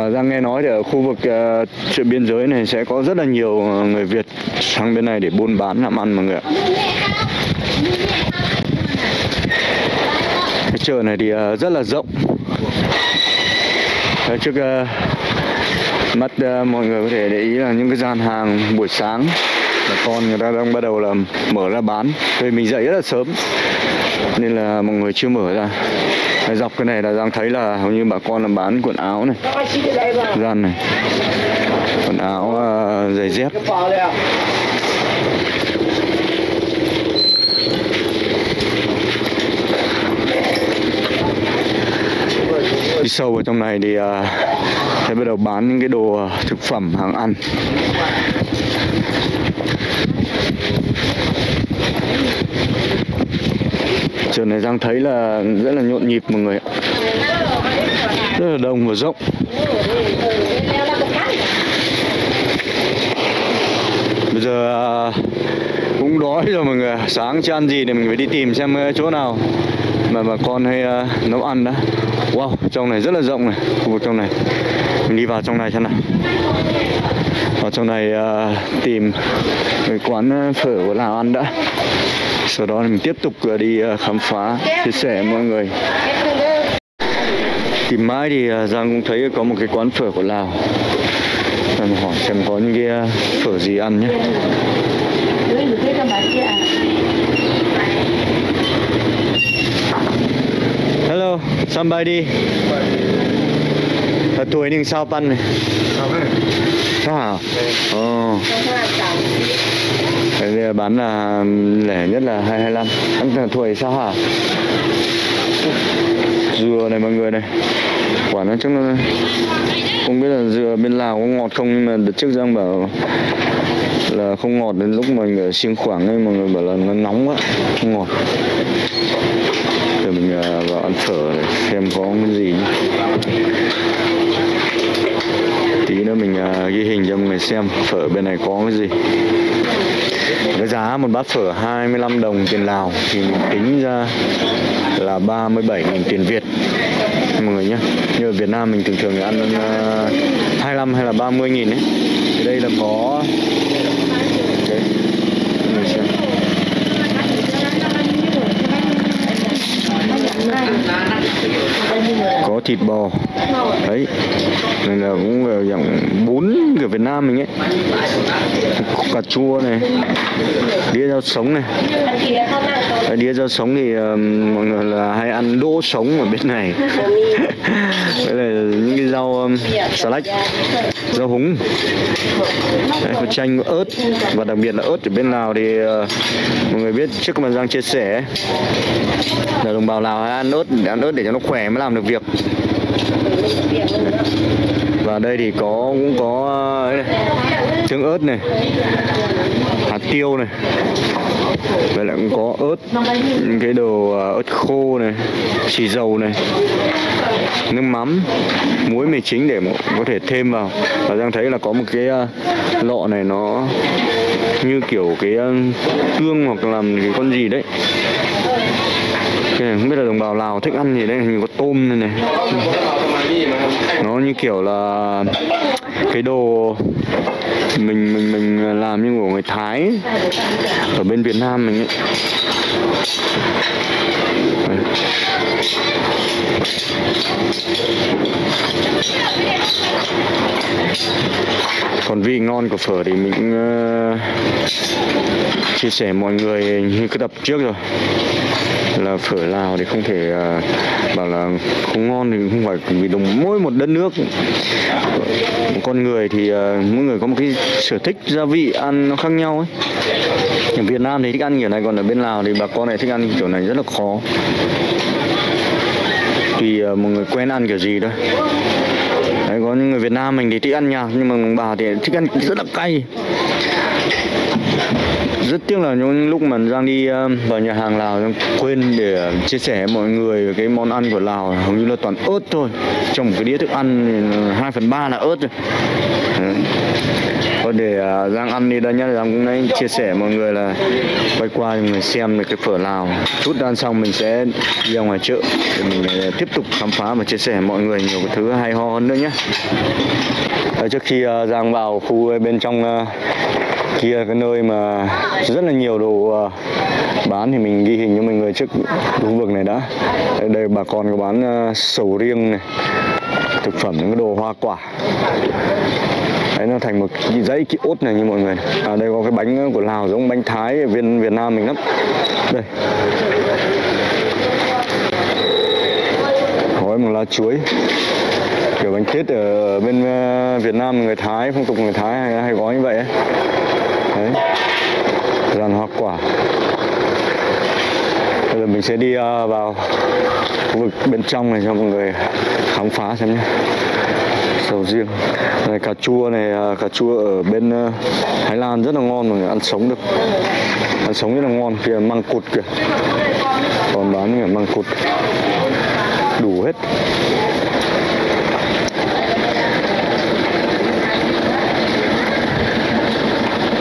Và Giang nghe nói thì ở khu vực ờ, uh, chợ biên giới này sẽ có rất là nhiều ờ, người Việt sang bên này để buôn bán làm ăn mọi người ạ. Cái chợ này thì uh, rất là rộng. Đấy, trước uh, mắt uh, mọi người có thể để ý là những cái gian hàng buổi sáng bà con người ta đang bắt đầu là mở ra bán. Thì mình dậy rất là sớm nên là mọi người chưa mở ra. Dọc cái này là đang thấy là hầu như bà con là bán quần áo này gian này quần áo uh, giày dép đi sâu vào trong này thì à, uh, sẽ bắt đầu bán những cái đồ thực phẩm hàng ăn trường này Giang thấy là rất là nhộn nhịp mọi người ạ. Rất là đông và rộng. Bây giờ à, cũng đói rồi mọi người sáng chưa ăn gì thì mình phải đi tìm xem ờ, chỗ nào mà bà con hay uh, nấu ăn đó wow trong này rất là rộng này khu vực trong này. Mình đi vào trong này xem nào. Vào trong này uh, tìm cái quán ờ, phở của lào ăn đã sau đó mình tiếp tục đi khám phá chia sẻ mọi người. Tìm mãi thì Giang cũng thấy có một cái quán phở của Lào. Mình hỏi xem có những cái phở gì ăn nhé. Hello, somebody Ở tuổi nhưng sao pan này? Sao hả? Ồ cái này bán là lẻ nhất là 225 thua tuổi sao hả? dừa này mọi người này. Quả nó chắc nó không biết là dừa bên lào có ngọt không, nhưng mà đợt trước giang bảo là không ngọt đến lúc mình ở xiêng khoảng ấy, mọi người bảo là nó nóng quá, không ngọt. Để mình à, vào ăn phở để xem có cái gì nữa mình à, ghi hình cho mọi người xem phở bên này có cái gì. Cái giá một bát phở 25 đồng tiền Lào thì mình tính ra là 37.000 tiền Việt. Mọi người nhé như ở Việt Nam mình thường thường ăn à, uh, 25 hay là 30 nghìn ấy. Thì đây là có okay. mọi người xem có thịt bò. Đấy này là cũng là dạng bún của Việt Nam mình ấy. Cà chua này đĩa rau sống này. Đĩa rau sống thì uh, mọi người là hay ăn đỗ sống ở bên này. đây là những cái rau um, xà lách rau húng. Đây, có chanh ớt. Và đặc biệt là ớt ở bên Lào thì uh, mọi người biết trước mà Giang chia sẻ là đồng bào Lào hay ăn ớt để ăn ớt để cho nó khỏe mới làm được việc. Và đây thì có cũng có ờ, trứng ớt này hạt tiêu này. Vậy lại cũng có ớt những cái đồ ờ, ớt khô này xì dầu này nước mắm, muối mì chính để có thể thêm vào. Và đang thấy là có một cái ờ, lọ này nó như kiểu cái ờ, tương hoặc làm cái con gì đấy. Cái này không biết là đồng bào Lào thích ăn gì đây hình có tôm này này. Nó như kiểu là cái đồ mình mình mình làm như của người Thái ở bên Việt Nam mình ấy còn vị ngon của phở thì mình cũng uh, chia sẻ mọi người như cái tập trước rồi. Là phở Lào thì không thể uh, bảo là không ngon thì không phải vì đồng mỗi một đất nước một con người thì uh, mỗi người có một cái sở thích gia vị ăn nó khác nhau ấy. Ở Việt Nam thì thích ăn kiểu này còn ở bên Lào thì bà con này thích ăn kiểu này rất là khó tùy mọi ờ, một người quen ăn kiểu gì thôi Đấy, có những người Việt Nam mình thì thích ăn nhạt nhưng mà bà thì thích ăn rất là cay. Rất tiếc là những lúc mà Giang đi ờ, vào nhà hàng Lào Giang quên để chia sẻ với mọi người cái món ăn của Lào hầu như là toàn ớt thôi. Trong một cái đĩa thức ăn 2 phần ba là ớt rồi. Thôi để à, Giang ăn đi đây nhá. Giang cũng đấy chia sẻ mọi người là quay qua cho người xem được cái phở Lào. Chút ăn xong mình sẽ đi ra ngoài chợ để mình à, tiếp tục khám phá và chia sẻ mọi người nhiều cái thứ hay ho hơn nữa nhé trước khi à, Giang vào khu bên trong kia cái nơi mà rất là nhiều đồ bán thì mình ghi hình cho mọi người trước khu vực này đã. Đây, đây bà con có bán sầu riêng này thực phẩm những cái đồ hoa quả đấy nó thành một cái dãy cái ốt này như mọi người à đây có cái bánh của lào giống bánh thái ở viên việt nam mình lắm. Đây. Gói một lá chuối. Kiểu bánh tết ở bên ờ, việt nam người thái phong tục người thái hay, hay gói như vậy ấy. đấy. Dàn hoa quả. Bây giờ mình sẽ đi ờ, vào khu vực bên trong này cho mọi người khám phá xem nhé sầu riêng. Này cà chua này à, cà chua ở bên à, Thái Lan rất là ngon mọi người ăn sống được. Ăn sống rất là ngon kia măng cụt kìa. Còn bán kìa măng cụt. Đủ hết.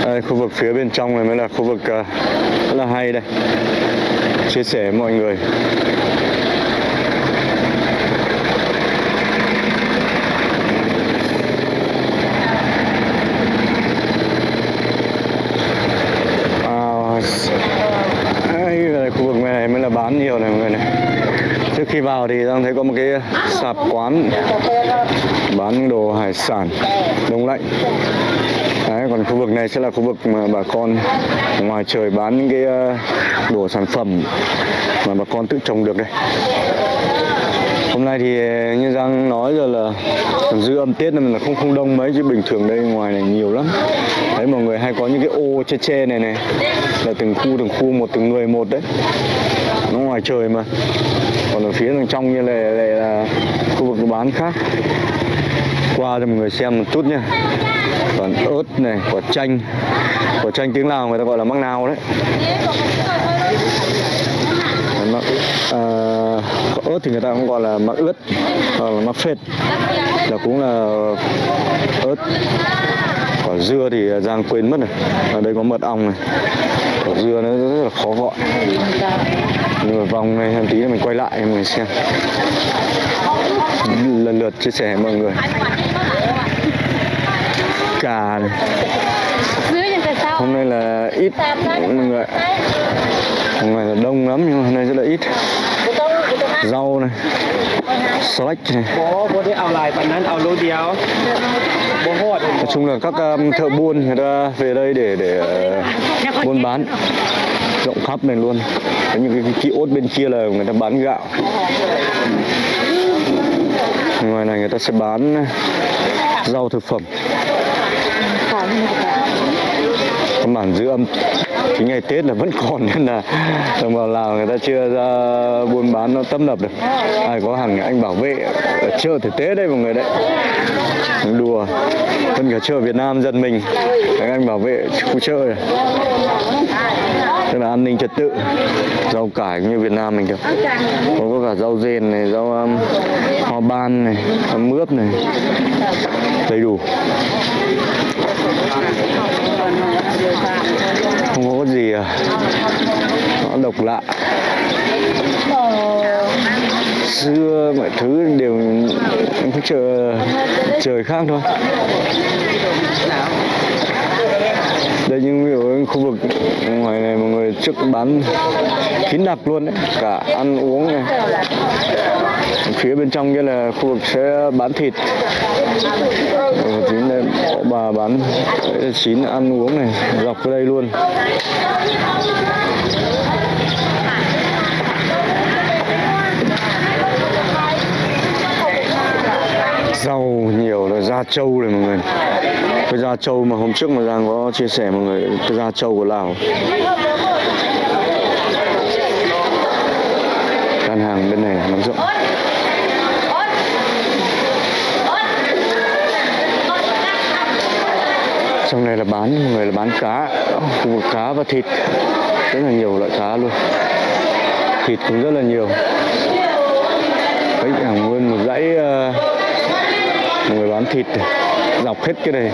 Đây, khu vực phía bên trong này mới là khu vực à, rất là hay đây. Chia sẻ với mọi người À, đây là khu vực này mới là bán nhiều này mọi người này trước khi vào thì đang thấy có một cái sạp quán bán đồ hải sản đông lạnh. Đấy, còn khu vực này sẽ là khu vực mà bà con ngoài trời bán những cái ờ, đồ sản phẩm mà bà con tự trồng được đây hôm nay thì ờ, như Giang nói rồi là dư âm Tết nên là không không đông mấy chứ bình thường đây ngoài này nhiều lắm. Đấy mọi người hay có những cái ô che che này này là từng khu từng khu một từng người một đấy nó ngoài trời mà. Còn ở phía đằng trong như này, lại là khu vực bán khác. Qua cho mọi người xem một chút nha còn ớt này quả chanh. Quả chanh tiếng lào người ta gọi là mắc nào đấy. Mắc, à, ớt thì người ta cũng gọi là mắc ướt hoặc là mắc phết. Là cũng là ớt. Quả dưa thì giang quên mất này ở đây có mật ong này quả dưa nó rất là khó gọi. Nhưng mà vòng này một tí nữa mình quay lại, mình xem. Lần lượt chia sẻ với mọi người. Cà này. Hôm nay là ít, mọi người hôm nay là đông lắm, nhưng mà hôm nay rất là ít. Rau này select này. Nói chung là các um, thợ buôn người ta về đây để để ờ, buôn bán. Rộng khắp này luôn. Có những cái, cái kiosk bên kia là người ta bán gạo. Ngoài này người ta sẽ bán rau thực phẩm. Căn bản giữ âm cái ngày Tết là vẫn còn nên là đồng bào Lào người ta chưa ra buôn bán nó tấp nập được. Ai có hàng anh bảo vệ ở chợ thực tế đây mọi người đấy. Đùa. Hơn cả chợ Việt Nam dân mình. Các anh bảo vệ khu chợ này. Tức là an ninh trật tự. Rau cải như Việt Nam mình được có, có cả rau rền này rau um, hoa ban này rau mướp này. Đầy đủ không có gì à. Nó độc lạ. Xưa mọi thứ đều chờ trời khác thôi đây nhưng ví dụ khu vực ngoài này mọi người trước bán kín đạp luôn đấy, cả ăn uống này. Phía bên trong kia là khu vực sẽ bán thịt. Ờ, chín đây, bà bán chín ăn uống này, dọc đây luôn. Rau nhiều là da trâu này mọi người. Cái da trâu mà hôm trước mà Giang có chia sẻ mọi người cái da trâu của Lào. Gian hàng bên này nó rộng. Trong này là bán mọi người là bán cá. Khu vực cá và thịt. Rất là nhiều loại cá luôn. Thịt cũng rất là nhiều. Đấy hàng nguyên một dãy uh, người bán thịt dọc hết cái này.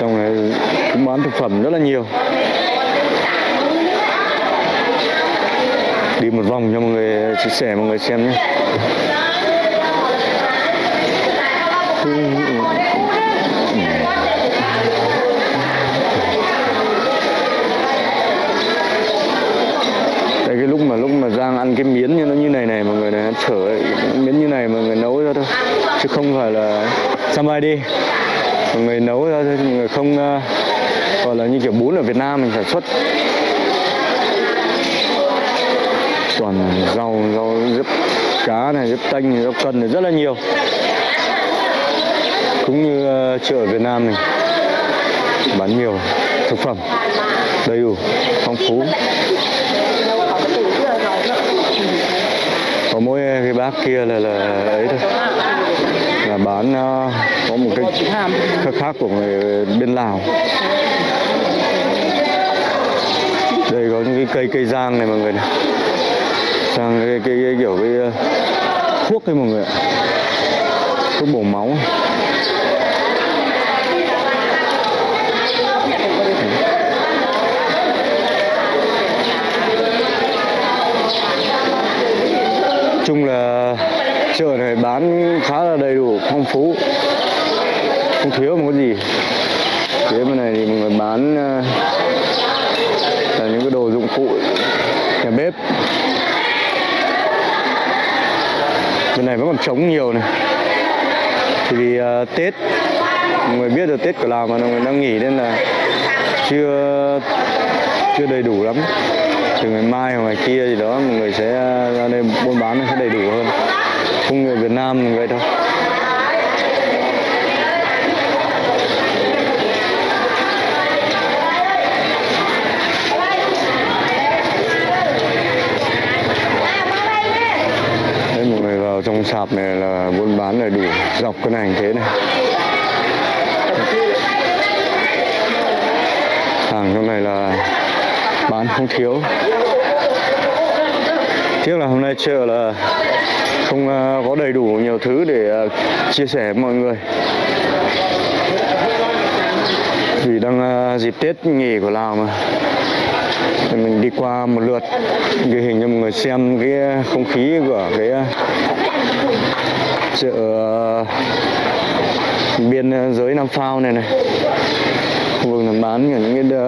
Xong này cũng bán thực phẩm rất là nhiều. Đi một vòng cho mọi người chia sẻ, mọi người xem nhé. Đang ăn cái miến như nó như này này mọi người này chở ấy, miến như này mọi người nấu ra thôi chứ không phải là somebody mọi người nấu ra thôi mọi người không uh, gọi là như kiểu bún ở Việt Nam mình sản xuất. Toàn rau rau diếp cá này diếp tanh rau cần này rất là nhiều. Cũng như uh, chợ ở Việt Nam mình bán nhiều thực phẩm đầy đủ phong phú. Có mỗi cái bác kia là là ấy thôi. Là bán uh, có một cái khác khác của người bên Lào. Đây có những cái cây cây giang này mọi người này. Sang cái, cái, cái kiểu cái ờ, thuốc ấy mọi người ạ. Thuốc bổ máu chung là chợ này bán khá là đầy đủ phong phú. Không thiếu một cái gì. Phía bên này thì mọi người bán ờ, là những cái đồ dụng cụ nhà bếp. Bên này vẫn còn trống nhiều này. Thì vì uh, tết mọi người biết được tết của lào mà mọi người đang nghỉ nên là chưa chưa đầy đủ lắm từ ngày mai hoặc ngày kia gì đó mọi người sẽ ờ, ra đây buôn bán nó sẽ đầy đủ hơn. Không người Việt Nam vậy thôi. Đấy, mọi người vào trong sạp này là buôn bán đầy đủ dọc cái này thế này. Hàng trong này là bán không thiếu. Tiếc là hôm nay chợ là không à, có đầy đủ nhiều thứ để à, chia sẻ với mọi người. Vì đang à, dịp tết nghỉ của lào mà. Thì mình đi qua một lượt, ghi hình cho mọi người xem cái không khí của cái chợ biên giới Nam Phao này này. Khu vực bán, những cái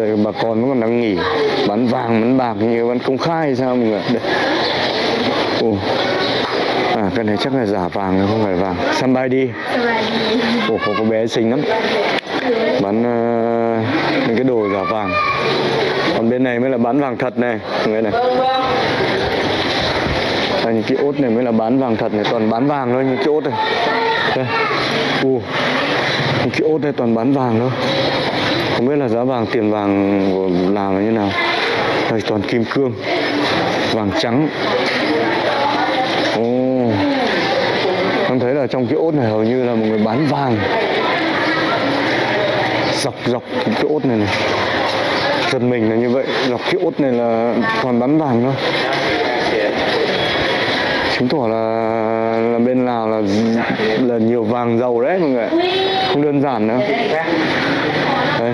rồi bà con vẫn còn đang nghỉ bán vàng bán bạc như vẫn công khai hay sao mọi người đây. Ồ. à cái này chắc là giả vàng không phải vàng. Săn đi. Ồ có có bé xinh lắm. Bán uh, những cái đồ giả vàng. Còn bên này mới là bán vàng thật này. Người này. À, những cái ốt này mới là bán vàng thật này toàn bán vàng thôi những cái ốt này. Đây. Ồ. Những cái ốt này toàn bán vàng thôi không biết là giá vàng, tiền vàng của là như nào. Đây, toàn kim cương, vàng trắng. Ồ. Con thấy là trong cái ốt này hầu như là một người bán vàng. Dọc dọc cái ốt này này. Giật mình là như vậy. Dọc cái ốt này là toàn bán vàng thôi. Chứng tỏ là là bên Lào là là nhiều vàng giàu đấy mọi người không đơn giản nữa đây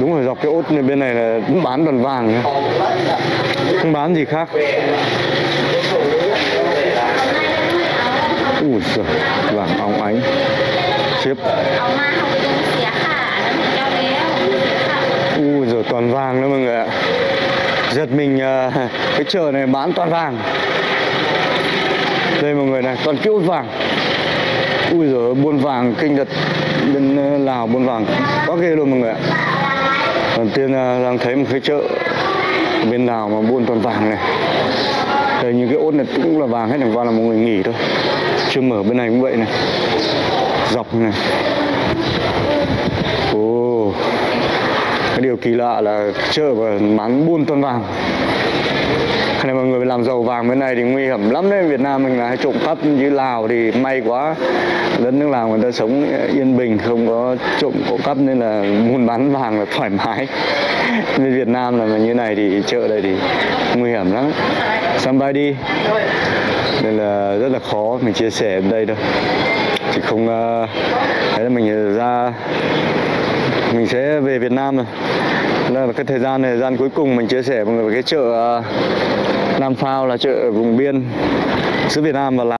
đúng rồi dọc cái ốt này bên này là cũng bán toàn vàng nhá, không bán gì khác. Ui giời vàng óng ánh. Chip. ui giời toàn vàng đó mọi người ạ. Giật mình uh, cái chợ này bán toàn vàng. Đây mọi người này toàn kiểu vàng. Ui giời buôn vàng kinh thật bên ờ, lào buôn vàng. Quá ghê luôn mọi người ạ. Đầu tiên ờ, đang thấy một cái chợ bên lào mà buôn toàn vàng này. Đây, những cái ốt này cũng là vàng hết, chẳng qua là một người nghỉ thôi. Chưa mở, bên này cũng vậy này. Dọc này. Ồ. Cái điều kỳ lạ là chợ và bán buôn toàn vàng. này, mọi người làm dầu vàng bên này thì nguy hiểm lắm đấy. Việt Nam mình là hay trộm cắp như Lào thì may quá. Đất nước Lào người ta sống yên bình, không có trộm cổ cắp nên là buôn bán vàng là thoải mái. Bên Việt Nam là như này thì chợ đây thì nguy hiểm lắm. Somebody nên là rất là khó mình chia sẻ ở đây thôi thì không ờ, thấy là mình ra, mình sẽ về Việt Nam rồi đây là cái thời gian này thời gian cuối cùng mình chia sẻ mọi người về cái chợ à, Nam Phao là chợ vùng biên giữa Việt Nam và Lào.